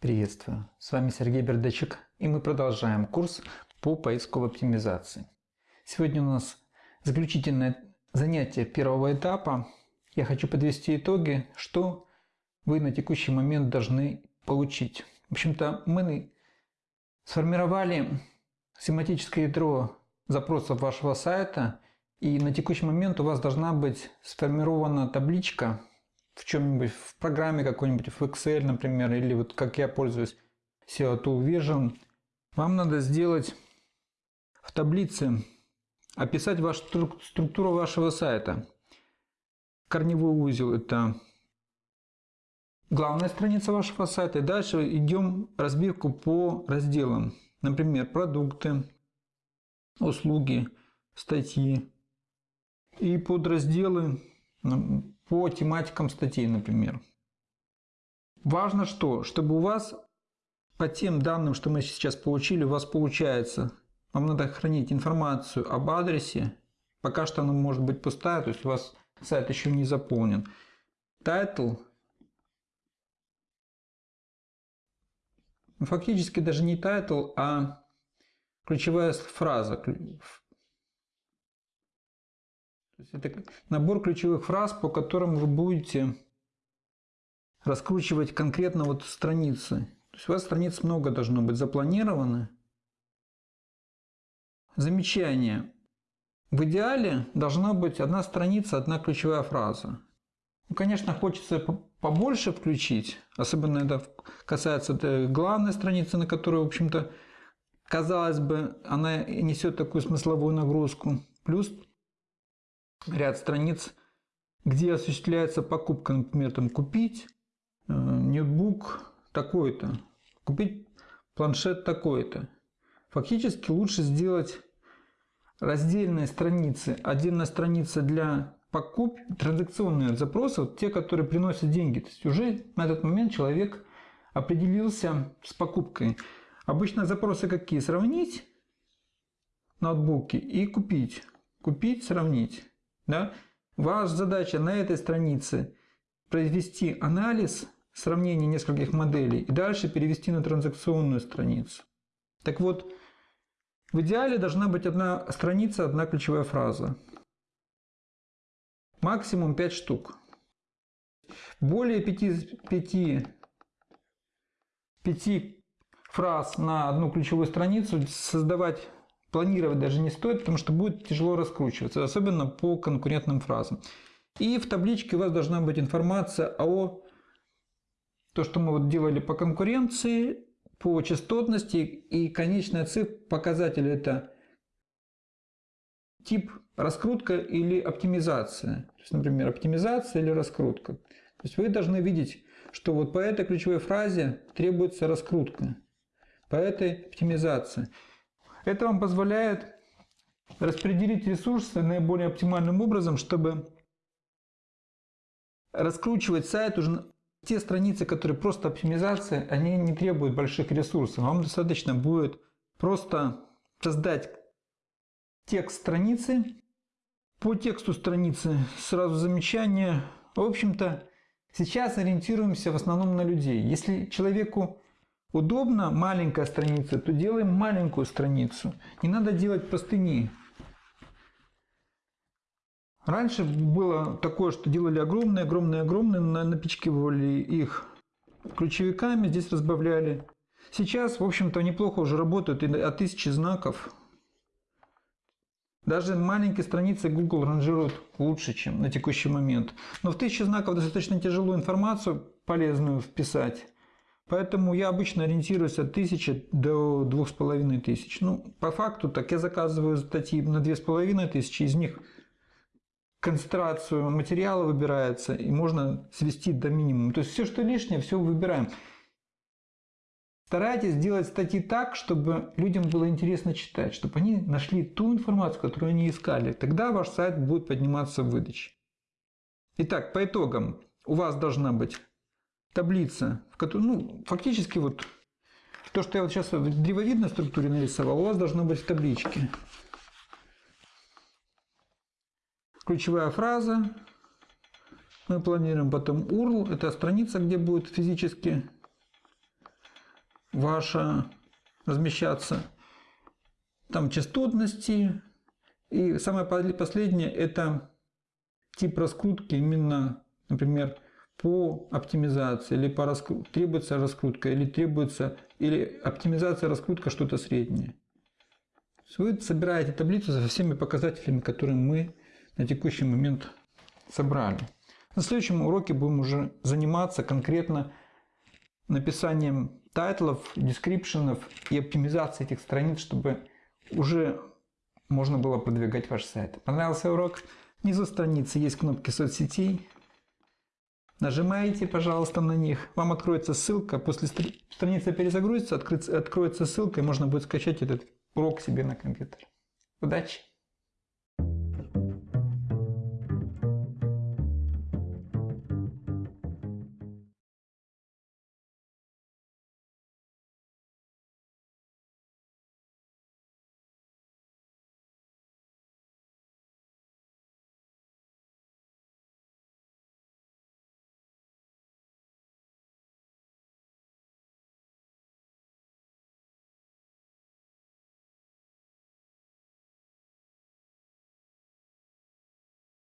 Приветствую! С вами Сергей Бердачек и мы продолжаем курс по поисковой оптимизации. Сегодня у нас заключительное занятие первого этапа. Я хочу подвести итоги, что вы на текущий момент должны получить. В общем-то, мы сформировали семантическое ядро запросов вашего сайта и на текущий момент у вас должна быть сформирована табличка в чем-нибудь, в программе какой-нибудь, в Excel, например, или вот как я пользуюсь SEO Tool Vision, вам надо сделать в таблице, описать вашу структуру вашего сайта. Корневой узел – это главная страница вашего сайта. И дальше идем разбивку по разделам. Например, продукты, услуги, статьи. И подразделы по тематикам статей, например. Важно что? Чтобы у вас по тем данным, что мы сейчас получили, у вас получается, вам надо хранить информацию об адресе, пока что она может быть пустая, то есть у вас сайт еще не заполнен. Title, ну, фактически даже не title, а ключевая фраза, это набор ключевых фраз, по которым вы будете раскручивать конкретно вот страницы. То есть у вас страниц много должно быть запланировано. Замечание. В идеале должна быть одна страница, одна ключевая фраза. Ну, конечно, хочется побольше включить, особенно это касается главной страницы, на которой, в общем-то, казалось бы, она несет такую смысловую нагрузку. Плюс ряд страниц, где осуществляется покупка, например, там купить э, ноутбук такой-то, купить планшет такой-то. Фактически лучше сделать раздельные страницы. Отдельная страница для покуп, транзакционные запросы, вот те, которые приносят деньги. То есть уже на этот момент человек определился с покупкой. Обычно запросы какие? Сравнить ноутбуки и купить. Купить, сравнить. Да? Ваша задача на этой странице произвести анализ, сравнение нескольких моделей и дальше перевести на транзакционную страницу. Так вот, в идеале должна быть одна страница, одна ключевая фраза. Максимум 5 штук. Более 5, 5, 5 фраз на одну ключевую страницу создавать планировать даже не стоит, потому что будет тяжело раскручиваться, особенно по конкурентным фразам. И в табличке у вас должна быть информация о то, что мы вот делали по конкуренции, по частотности и конечная цифра показатель это тип раскрутка или оптимизация. То есть, например, оптимизация или раскрутка. То есть вы должны видеть, что вот по этой ключевой фразе требуется раскрутка, по этой оптимизация. Это вам позволяет распределить ресурсы наиболее оптимальным образом, чтобы раскручивать сайт уже те страницы, которые просто оптимизация, они не требуют больших ресурсов. Вам достаточно будет просто создать текст страницы. По тексту страницы сразу замечание. В общем-то, сейчас ориентируемся в основном на людей. Если человеку удобно маленькая страница, то делаем маленькую страницу. Не надо делать простыни. Раньше было такое, что делали огромные, огромные, огромные, напичкивали их ключевиками, здесь разбавляли. Сейчас, в общем-то, неплохо уже работают и от тысячи знаков. Даже маленькие страницы Google ранжируют лучше, чем на текущий момент. Но в тысячи знаков достаточно тяжело информацию полезную вписать. Поэтому я обычно ориентируюсь от 1000 до 2500. Ну, по факту так я заказываю статьи на 2500, из них концентрацию материала выбирается, и можно свести до минимума. То есть все, что лишнее, все выбираем. Старайтесь делать статьи так, чтобы людям было интересно читать, чтобы они нашли ту информацию, которую они искали. Тогда ваш сайт будет подниматься в выдаче. Итак, по итогам у вас должна быть таблица, в которой, ну, фактически вот то, что я вот сейчас в древовидной структуре нарисовал, у вас должно быть в табличке. Ключевая фраза. Мы планируем потом URL. Это страница, где будет физически ваша размещаться. Там частотности. И самое последнее это тип раскрутки именно, например, по оптимизации или по раскрут... требуется раскрутка или требуется или оптимизация раскрутка что-то среднее. Вы собираете таблицу со всеми показателями, которые мы на текущий момент собрали. На следующем уроке будем уже заниматься конкретно написанием title ов, description ов и оптимизацией этих страниц, чтобы уже можно было продвигать ваш сайт. Понравился урок? Внизу страницы есть кнопки соцсетей. Нажимаете, пожалуйста, на них. Вам откроется ссылка. После страницы перезагрузится, откроется ссылка, и можно будет скачать этот урок себе на компьютер. Удачи!